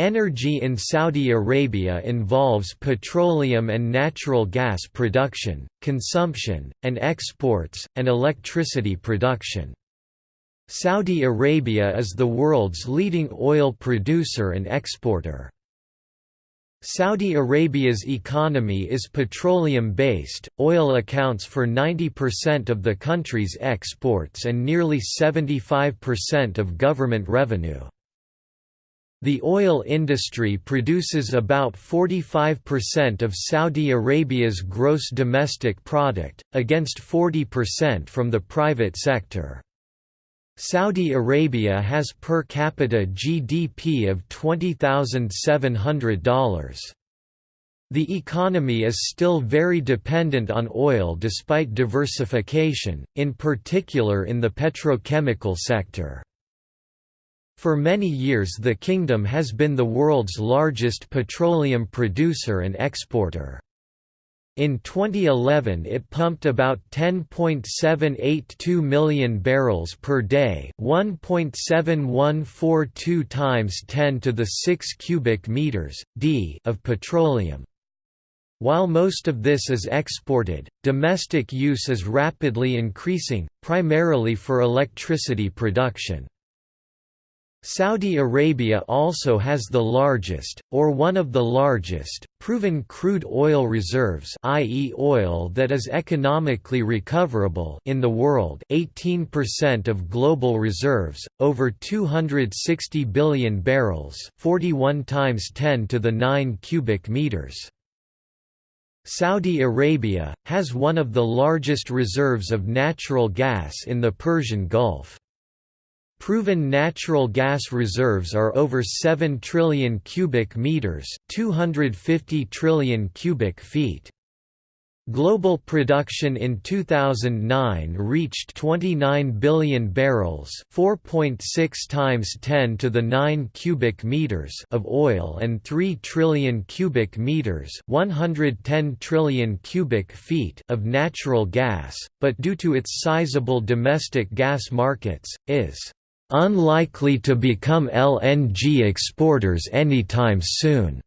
Energy in Saudi Arabia involves petroleum and natural gas production, consumption, and exports, and electricity production. Saudi Arabia is the world's leading oil producer and exporter. Saudi Arabia's economy is petroleum-based, oil accounts for 90% of the country's exports and nearly 75% of government revenue. The oil industry produces about 45% of Saudi Arabia's gross domestic product, against 40% from the private sector. Saudi Arabia has per capita GDP of $20,700. The economy is still very dependent on oil despite diversification, in particular in the petrochemical sector. For many years the kingdom has been the world's largest petroleum producer and exporter. In 2011 it pumped about 10.782 million barrels per day 1.7142 times 10 to the 6 cubic meters, d of petroleum. While most of this is exported, domestic use is rapidly increasing, primarily for electricity production. Saudi Arabia also has the largest, or one of the largest, proven crude oil reserves i.e. oil that is economically recoverable in the world 18% of global reserves, over 260 billion barrels 41 times 10 to the 9 cubic meters. Saudi Arabia, has one of the largest reserves of natural gas in the Persian Gulf. Proven natural gas reserves are over 7 trillion cubic meters, 250 trillion cubic feet. Global production in 2009 reached 29 billion barrels, 4.6 times 10 to the 9 cubic meters of oil and 3 trillion cubic meters, 110 trillion cubic feet of natural gas, but due to its sizable domestic gas markets is unlikely to become LNG exporters anytime soon.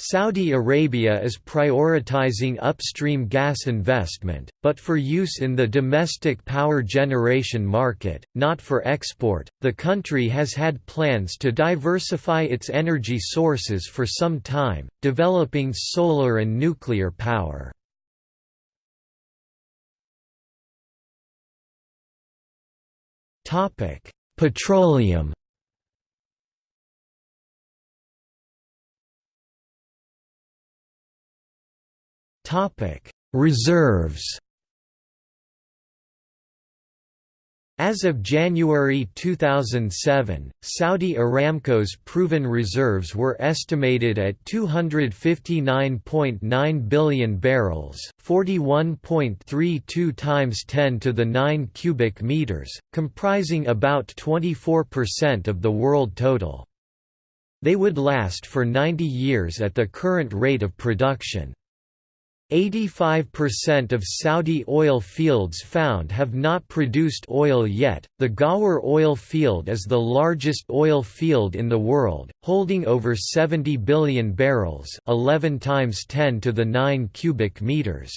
Saudi Arabia is prioritizing upstream gas investment, but for use in the domestic power generation market, not for export. The country has had plans to diversify its energy sources for some time, developing solar and nuclear power. Topic: Petroleum Reserves. As of January 2007, Saudi Aramco's proven reserves were estimated at 259.9 billion barrels, 41.32 times 10 to the 9 cubic meters, comprising about 24% of the world total. They would last for 90 years at the current rate of production. 85% of Saudi oil fields found have not produced oil yet. The Ghawar oil field is the largest oil field in the world, holding over 70 billion barrels, 11 times 10 to the 9 cubic meters.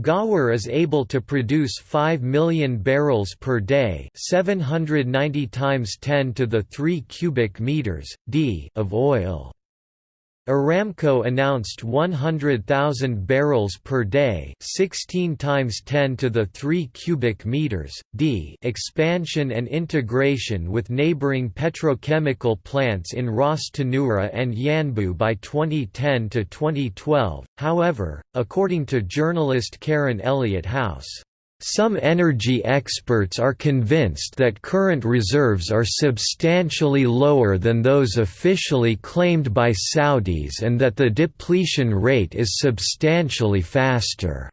Ghawar is able to produce 5 million barrels per day, 790 times 10 to the 3 cubic meters d of oil. Aramco announced 100,000 barrels per day, 16 times 10 to the 3 cubic meters d expansion and integration with neighboring petrochemical plants in Ras Tanura and Yanbu by 2010 to 2012. However, according to journalist Karen Elliott House some energy experts are convinced that current reserves are substantially lower than those officially claimed by Saudis and that the depletion rate is substantially faster.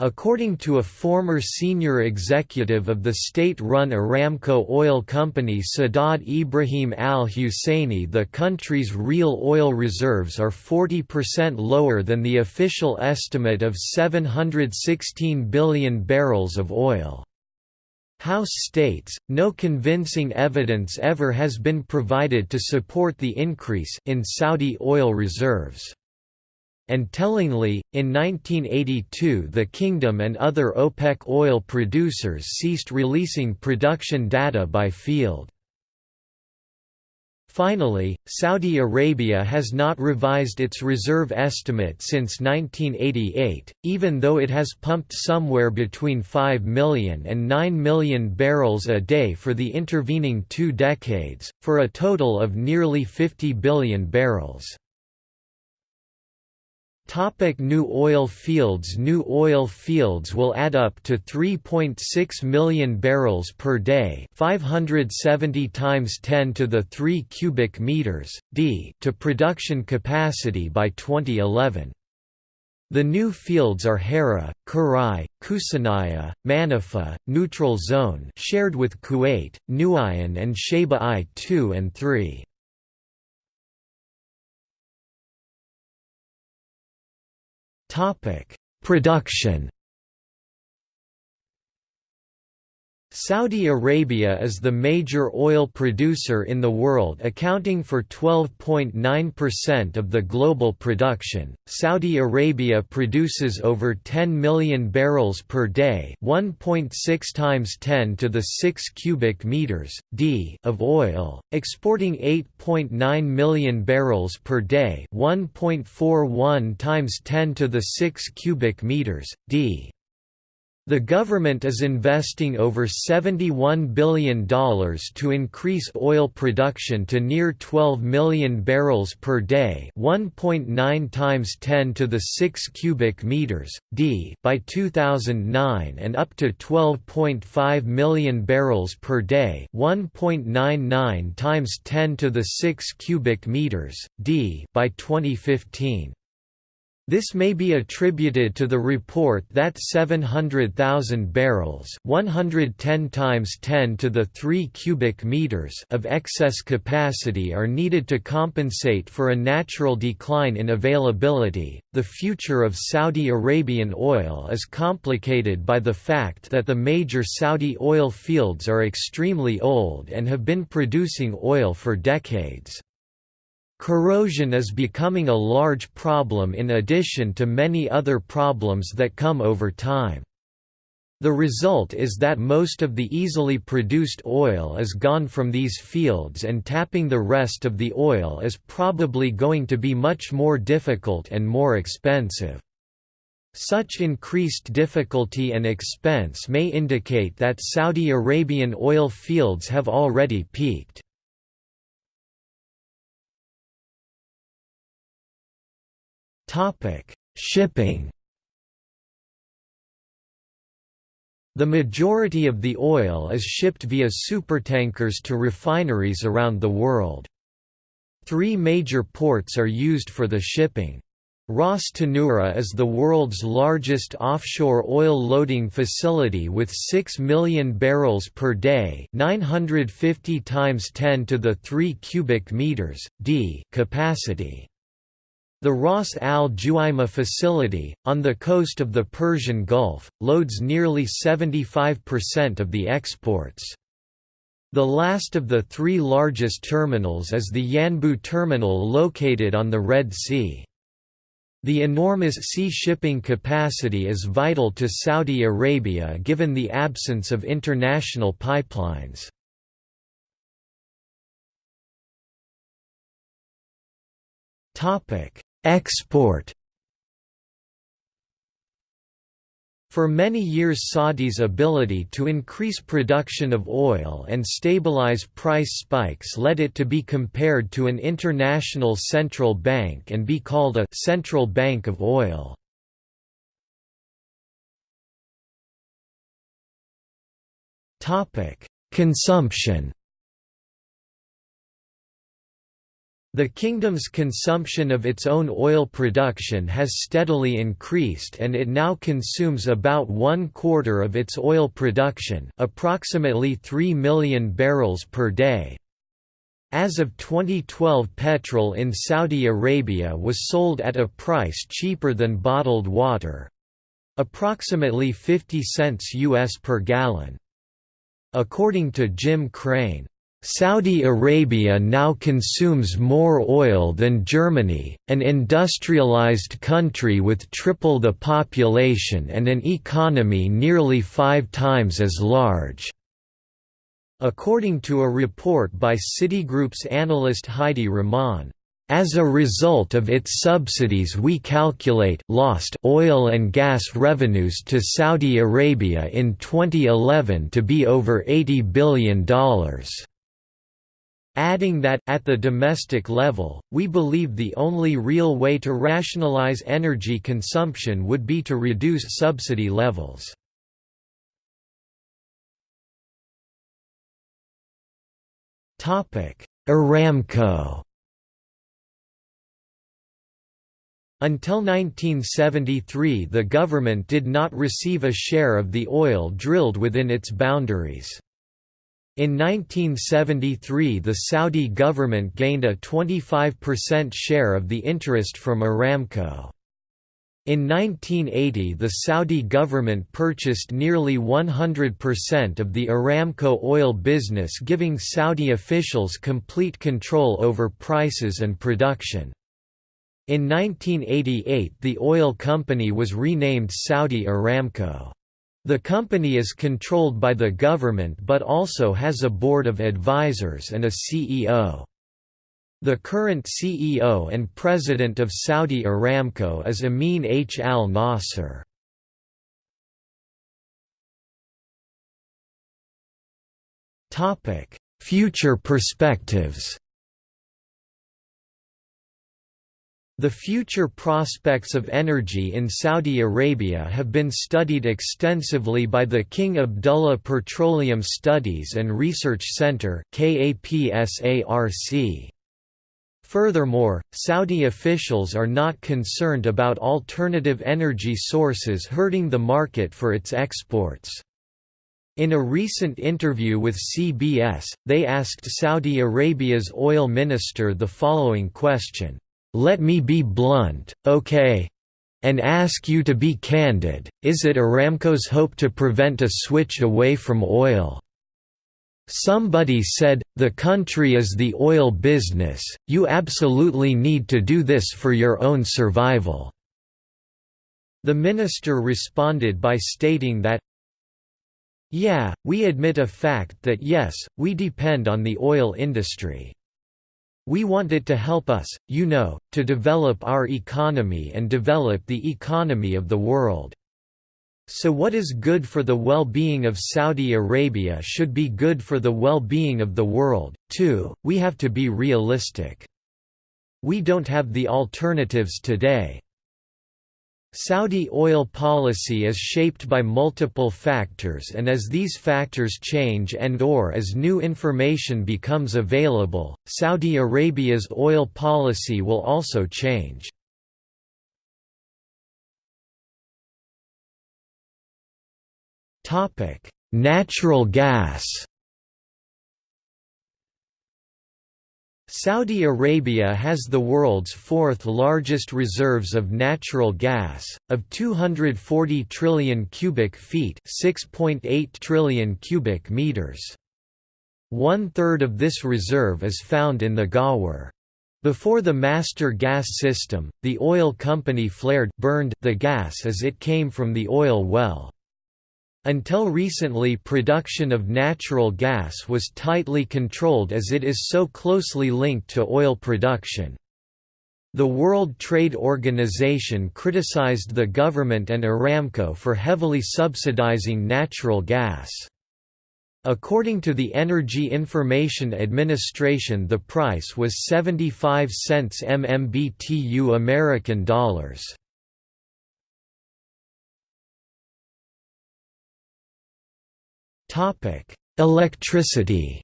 According to a former senior executive of the state-run Aramco oil company Sadad Ibrahim al-Husseini the country's real oil reserves are 40% lower than the official estimate of 716 billion barrels of oil. House states, no convincing evidence ever has been provided to support the increase in Saudi oil reserves. And tellingly, in 1982 the kingdom and other OPEC oil producers ceased releasing production data by field. Finally, Saudi Arabia has not revised its reserve estimate since 1988, even though it has pumped somewhere between 5 million and 9 million barrels a day for the intervening two decades, for a total of nearly 50 billion barrels. Topic new oil fields New oil fields will add up to 3.6 million barrels per day 570 times 10 to the 3 cubic meters, d to production capacity by 2011. The new fields are Hera, Kurai, Khursaniyah, Manifa, Neutral Zone shared with Kuwait, Nuayan and Shaybah I-2 and 3. Topic: Production Saudi Arabia is the major oil producer in the world accounting for 12.9% of the global production. Saudi Arabia produces over 10 million barrels per day, 1.6 times 10 to the 6 cubic meters d of oil, exporting 8.9 million barrels per day, 1.41 times 10 to the 6 cubic meters d the government is investing over $71 billion to increase oil production to near 12 million barrels per day 1.9 times 10 to the 6 cubic meters, d by 2009 and up to 12.5 million barrels per day 1.99 times 10 to the 6 cubic meters, d by 2015. This may be attributed to the report that 700,000 barrels 110 times 10 to the 3 cubic meters of excess capacity are needed to compensate for a natural decline in availability. The future of Saudi Arabian oil is complicated by the fact that the major Saudi oil fields are extremely old and have been producing oil for decades. Corrosion is becoming a large problem in addition to many other problems that come over time. The result is that most of the easily produced oil is gone from these fields and tapping the rest of the oil is probably going to be much more difficult and more expensive. Such increased difficulty and expense may indicate that Saudi Arabian oil fields have already peaked. Topic: Shipping. The majority of the oil is shipped via supertankers to refineries around the world. Three major ports are used for the shipping. Ras Tanura is the world's largest offshore oil loading facility with 6 million barrels per day, 950 times 10 to the 3 cubic meters d capacity. The Ras Al Juaima facility, on the coast of the Persian Gulf, loads nearly 75% of the exports. The last of the three largest terminals is the Yanbu terminal located on the Red Sea. The enormous sea shipping capacity is vital to Saudi Arabia given the absence of international pipelines. Topic: Export For many years Saudi's ability to increase production of oil and stabilize price spikes led it to be compared to an international central bank and be called a «central bank of oil». Consumption The kingdom's consumption of its own oil production has steadily increased and it now consumes about one quarter of its oil production approximately 3 million barrels per day. As of 2012 petrol in Saudi Arabia was sold at a price cheaper than bottled water—approximately 50 cents US per gallon. According to Jim Krane, Saudi Arabia now consumes more oil than Germany, an industrialized country with triple the population and an economy nearly five times as large. According to a report by Citigroup's analyst Heidy Rehman, as a result of its subsidies we calculate lost oil and gas revenues to Saudi Arabia in 2011 to be over $80 billion. Adding that, at the domestic level, we believe the only real way to rationalize energy consumption would be to reduce subsidy levels. Aramco Until 1973 the government did not receive a share of the oil drilled within its boundaries. In 1973 the Saudi government gained a 25% share of the interest from Aramco. In 1980 the Saudi government purchased nearly 100% of the Aramco oil business giving Saudi officials complete control over prices and production. In 1988 the oil company was renamed Saudi Aramco. The company is controlled by the government but also has a board of advisors and a CEO. The current CEO and president of Saudi Aramco is Amin H. Al Nasser. Future perspectives The future prospects of energy in Saudi Arabia have been studied extensively by the King Abdullah Petroleum Studies and Research Center Furthermore, Saudi officials are not concerned about alternative energy sources hurting the market for its exports. In a recent interview with CBS, they asked Saudi Arabia's oil minister the following question let me be blunt, okay? And ask you to be candid, is it Aramco's hope to prevent a switch away from oil? Somebody said, the country is the oil business, you absolutely need to do this for your own survival." The minister responded by stating that, Yeah, we admit a fact that yes, we depend on the oil industry. We want it to help us, you know, to develop our economy and develop the economy of the world. So what is good for the well-being of Saudi Arabia should be good for the well-being of the world, too, we have to be realistic. We don't have the alternatives today. Saudi oil policy is shaped by multiple factors and as these factors change and or as new information becomes available, Saudi Arabia's oil policy will also change. Natural gas Saudi Arabia has the world's fourth largest reserves of natural gas, of 240 trillion cubic feet 6.8 trillion cubic meters. One-third of this reserve is found in the Ghawar. Before the master gas system, the oil company flared burned the gas as it came from the oil well. Until recently production of natural gas was tightly controlled as it is so closely linked to oil production. The World Trade Organization criticized the government and Aramco for heavily subsidizing natural gas. According to the Energy Information Administration the price was 75 cents MMBTU American dollars. Topic: Electricity.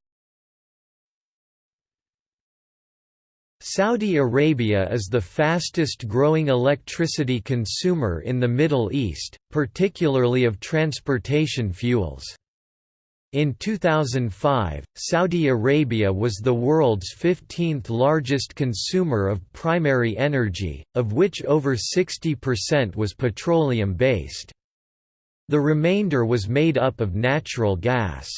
Saudi Arabia is the fastest growing electricity consumer in the Middle East, particularly of transportation fuels. In 2005, Saudi Arabia was the world's 15th largest consumer of primary energy, of which over 60% was petroleum-based. The remainder was made up of natural gas.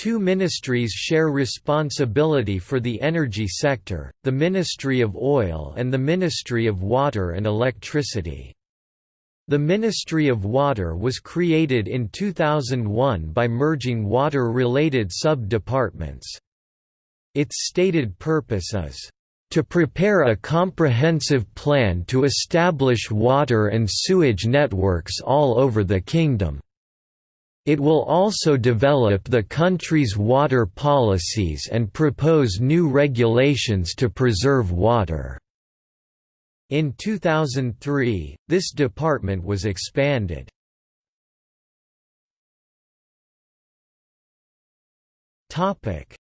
Two ministries share responsibility for the energy sector, the Ministry of Oil and the Ministry of Water and Electricity. The Ministry of Water was created in 2001 by merging water-related sub-departments. Its stated purpose is to prepare a comprehensive plan to establish water and sewage networks all over the kingdom. It will also develop the country's water policies and propose new regulations to preserve water. In 2003, this department was expanded.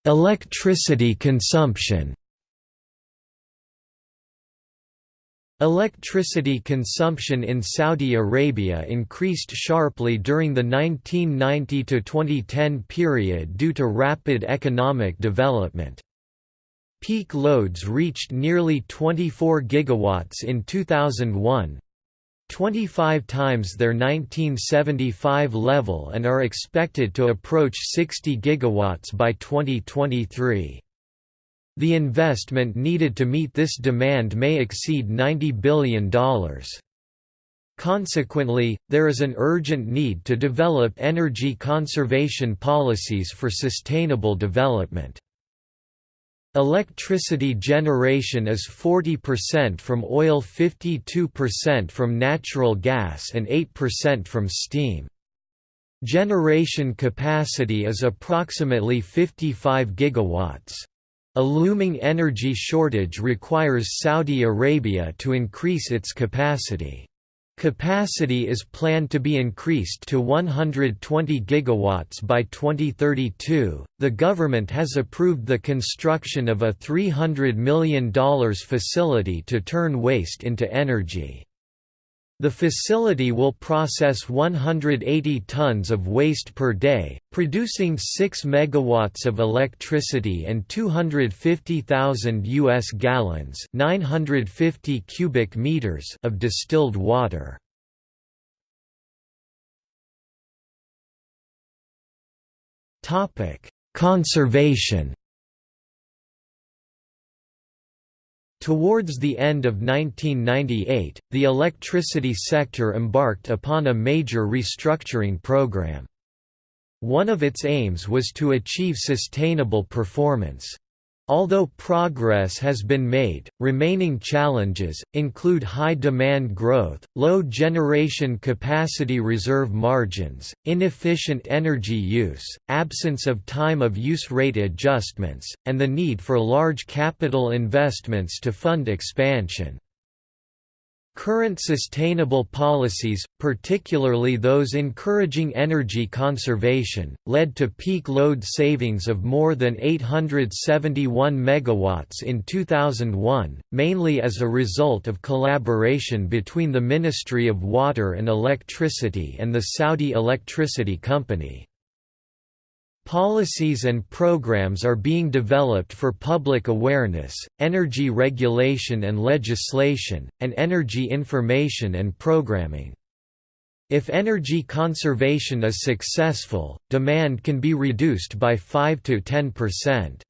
Electricity consumption Electricity consumption in Saudi Arabia increased sharply during the 1990–2010 period due to rapid economic development. Peak loads reached nearly 24 gigawatts in 2001, 25 times their 1975 level and are expected to approach 60 gigawatts by 2023. The investment needed to meet this demand may exceed $90 billion. Consequently, there is an urgent need to develop energy conservation policies for sustainable development. Electricity generation is 40% from oil 52% from natural gas and 8% from steam. Generation capacity is approximately 55 gigawatts. A looming energy shortage requires Saudi Arabia to increase its capacity. Capacity is planned to be increased to 120 gigawatts by 2032. The government has approved the construction of a $300 million facility to turn waste into energy. The facility will process 180 tons of waste per day, producing 6 megawatts of electricity and 250,000 US gallons, 950 cubic meters of distilled water. Topic: Conservation Towards the end of 1998, the electricity sector embarked upon a major restructuring program. One of its aims was to achieve sustainable performance. Although progress has been made, remaining challenges, include high demand growth, low generation capacity reserve margins, inefficient energy use, absence of time of use rate adjustments, and the need for large capital investments to fund expansion. Current sustainable policies, particularly those encouraging energy conservation, led to peak load savings of more than 871 megawatts in 2001, mainly as a result of collaboration between the Ministry of Water and Electricity and the Saudi Electricity Company. Policies and programs are being developed for public awareness, energy regulation and legislation, and energy information and programming. If energy conservation is successful, demand can be reduced by 5 to 10%.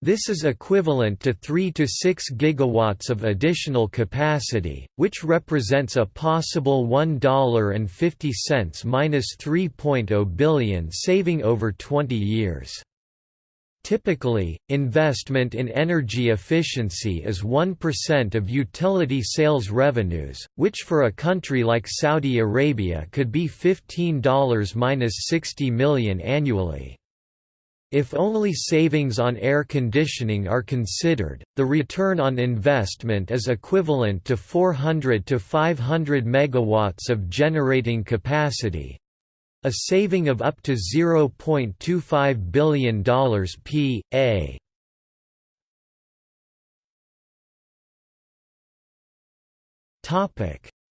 This is equivalent to 3 to 6 gigawatts of additional capacity, which represents a possible $1.50 minus 3.0 billion saving over 20 years. Typically, investment in energy efficiency is 1% of utility sales revenues, which for a country like Saudi Arabia could be $15–60 million annually. If only savings on air conditioning are considered, the return on investment is equivalent to 400 to 500 megawatts of generating capacity, a saving of up to $0.25 billion p.a.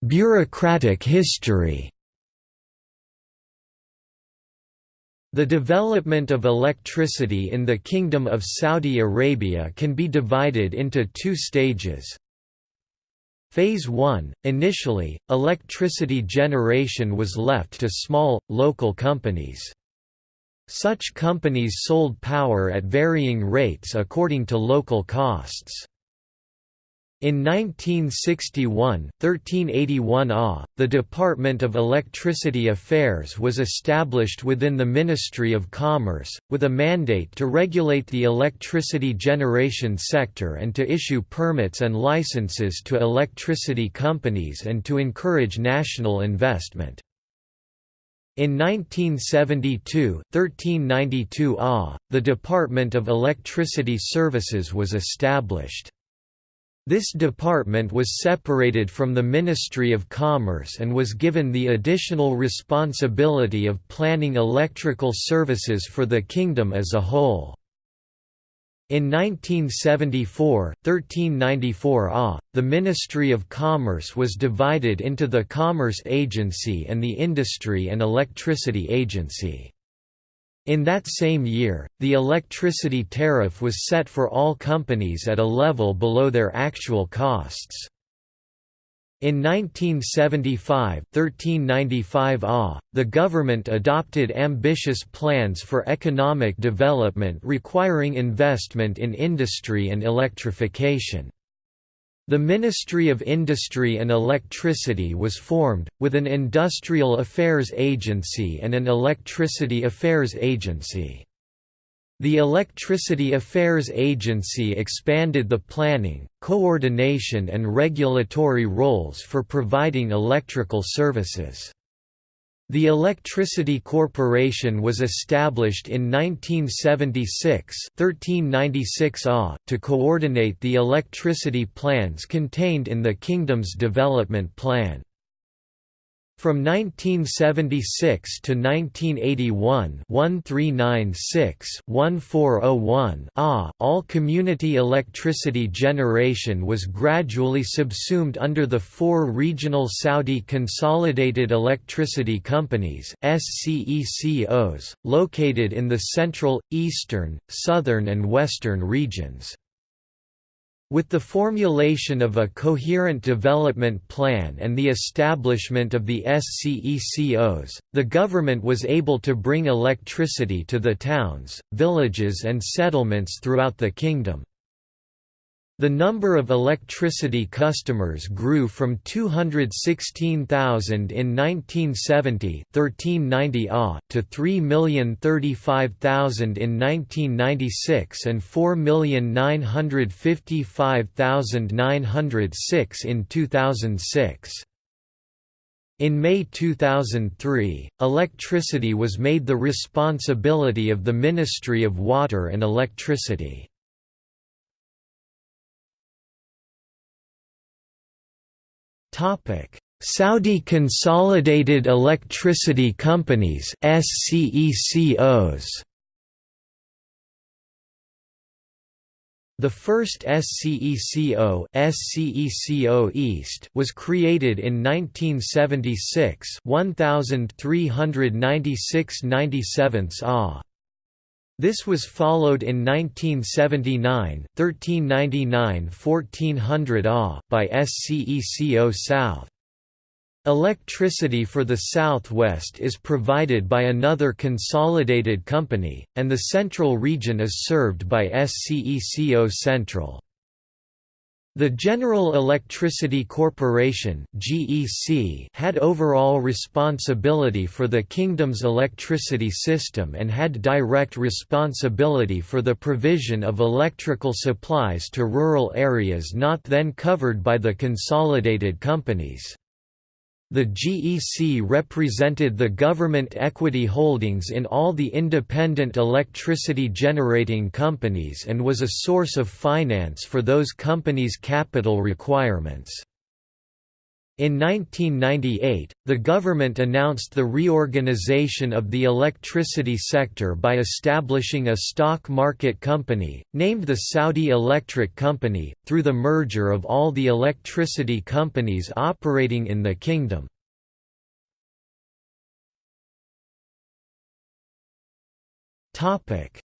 Bureaucratic history The development of electricity in the Kingdom of Saudi Arabia can be divided into two stages. Phase 1 – Initially, electricity generation was left to small, local companies. Such companies sold power at varying rates according to local costs. In 1961, 1381 AH, the Department of Electricity Affairs was established within the Ministry of Commerce, with a mandate to regulate the electricity generation sector and to issue permits and licenses to electricity companies and to encourage national investment. In 1972, 1392 AH, the Department of Electricity Services was established. This department was separated from the Ministry of Commerce and was given the additional responsibility of planning electrical services for the kingdom as a whole. In 1974, 1394 AH, the Ministry of Commerce was divided into the Commerce Agency and the Industry and Electricity Agency. In that same year, the electricity tariff was set for all companies at a level below their actual costs. In 1975 1395 AH, the government adopted ambitious plans for economic development requiring investment in industry and electrification. The Ministry of Industry and Electricity was formed, with an Industrial Affairs Agency and an Electricity Affairs Agency. The Electricity Affairs Agency expanded the planning, coordination and regulatory roles for providing electrical services. The Electricity Corporation was established in 1976 1396 AH, to coordinate the electricity plans contained in the Kingdom's development plan. From 1976 to 1981 1396-1401 AH, all community electricity generation was gradually subsumed under the four regional Saudi Consolidated Electricity Companies SCECOs, located in the central, eastern, southern and western regions. With the formulation of a coherent development plan and the establishment of the SCECOs, the government was able to bring electricity to the towns, villages and settlements throughout the kingdom. The number of electricity customers grew from 216,000 in 1970 1390 AH, to 3,035,000 in 1996 and 4,955,906 in 2006. In May 2003, electricity was made the responsibility of the Ministry of Water and Electricity. Saudi Consolidated Electricity Companies SCECOs The first SCECO, SCECO East was created in 1976 1396 97 AH. This was followed in 1979 1399–1400 AH, by SCECO South. Electricity for the southwest is provided by another consolidated company, and the central region is served by SCECO Central. The General Electricity Corporation had overall responsibility for the kingdom's electricity system and had direct responsibility for the provision of electrical supplies to rural areas not then covered by the consolidated companies. The GEC represented the government equity holdings in all the independent electricity generating companies and was a source of finance for those companies' capital requirements. In 1998, the government announced the reorganization of the electricity sector by establishing a stock market company, named the Saudi Electric Company, through the merger of all the electricity companies operating in the kingdom.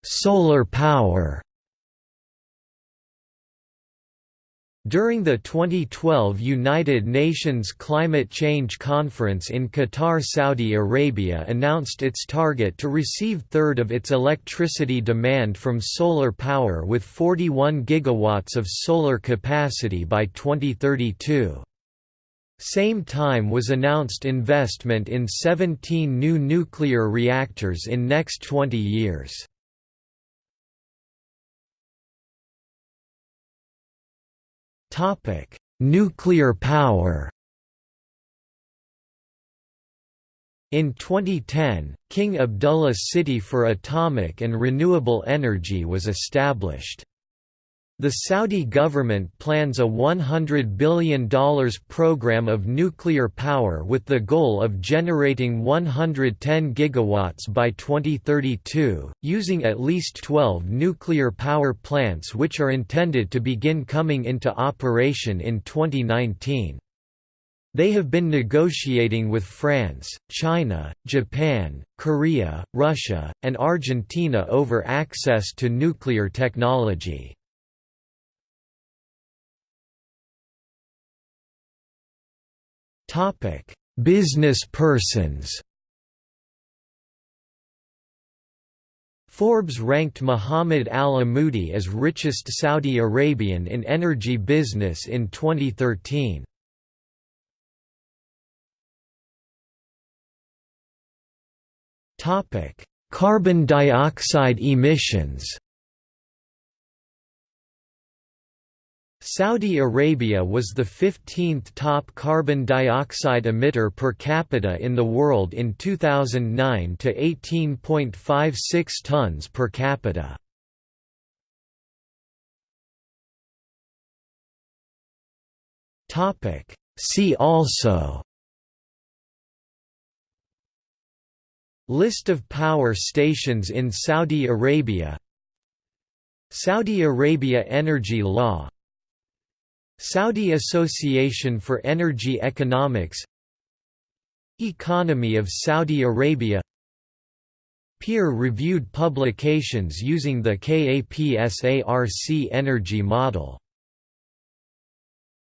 Solar power During the 2012 United Nations Climate Change Conference in Qatar Saudi Arabia announced its target to receive third of its electricity demand from solar power with 41 gigawatts of solar capacity by 2032. Same time was announced investment in 17 new nuclear reactors in next 20 years. Topic: Nuclear power. In 2010, King Abdullah City for Atomic and Renewable Energy was established. The Saudi government plans a $100 billion program of nuclear power with the goal of generating 110 gigawatts by 2032, using at least 12 nuclear power plants which are intended to begin coming into operation in 2019. They have been negotiating with France, China, Japan, Korea, Russia, and Argentina over access to nuclear technology. Topic: Business persons. Forbes ranked Muhammad al-Amoudi as richest Saudi Arabian in energy business in 2013. Topic: Carbon dioxide emissions. Saudi Arabia was the 15th top carbon dioxide emitter per capita in the world in 2009 to 18.56 tons per capita. Topic See also List of power stations in Saudi Arabia Saudi Arabia Energy Law Saudi Association for Energy Economics Economy of Saudi Arabia Peer-reviewed publications using the KAPSARC energy model